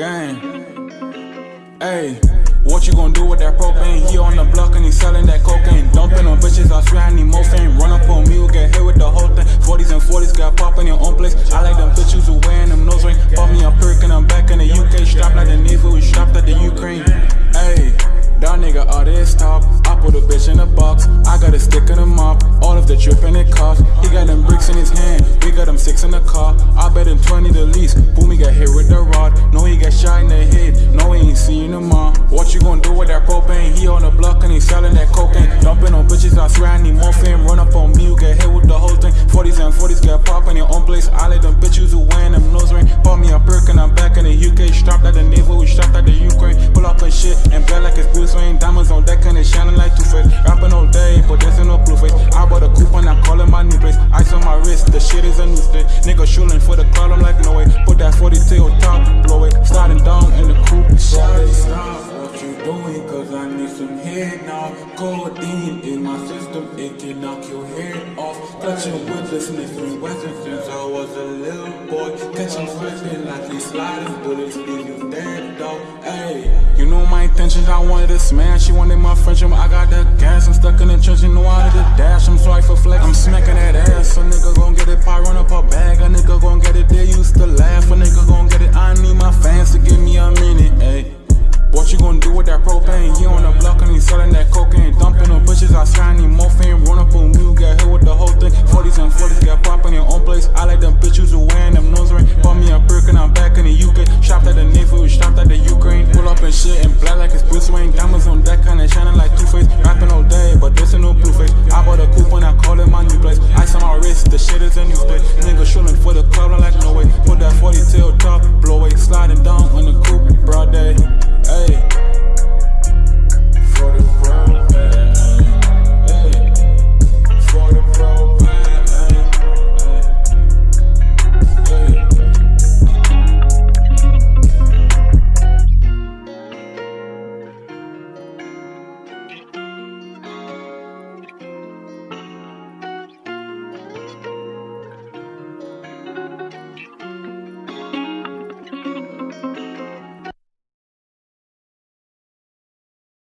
Gang. Hey, what you gonna do with that propane? He on the block and he selling that cocaine. Dumping on bitches, I swear I need more fame. Run up on me, get hit with the whole thing. 40s and 40s got pop in your own place. I like them bitches who wearing them nose ring. Pop me a perk and I'm back in the UK. Strapped like the Navy, we strapped at the Ukraine. Hey, that nigga out this top. I put a bitch in a box. I got a stick in a mop. All of the dripping it cost. He got them bricks in his hand. We got them six in the car. I bet him 20 the least. Boom, he got hit with the What you gonna do with that propane? He on the block and he selling that cocaine. Dumping on bitches, I swear I need more fame. Run up on me, you get hit with the whole thing. 40s and 40s get pop in your own place. I like them bitches who wearing them nose ring. Pop me a perk and I'm back in the UK. Strapped at the navel, we strapped at the Ukraine. Pull up and shit and black like it's Bruce Wayne. Diamonds on deck and it's shining like Two Face. Rapping all day, but ain't no blue face. I bought a coupon, I'm calling my new place. Ice on my wrist, the shit is a new state. Nigga shooting for the call, I'm like, no way. Put that 40 tail top, blow it. Sliding down Codeine in my system, it can knock your head off. Touching with the sniffing weapon since I was a little boy. Catch him slipping like he's sliding bullets, leave you dead, dog. Hey, you know my intentions, I wanted to smash. She wanted my friendship, I got the gas. I'm stuck in the trench, you know I had to dash. I'm sorry for flex, I'm smacking like it's Bruce Wayne. Diamonds on deck and they shining like Two Face. Rapping all day, but this ain't no blue face. I bought a coupon, I call it my new place. Ice on my wrist, the shit is a new state. Nigga shooting for the club, I'm like no way. Put that 40 tail top, blow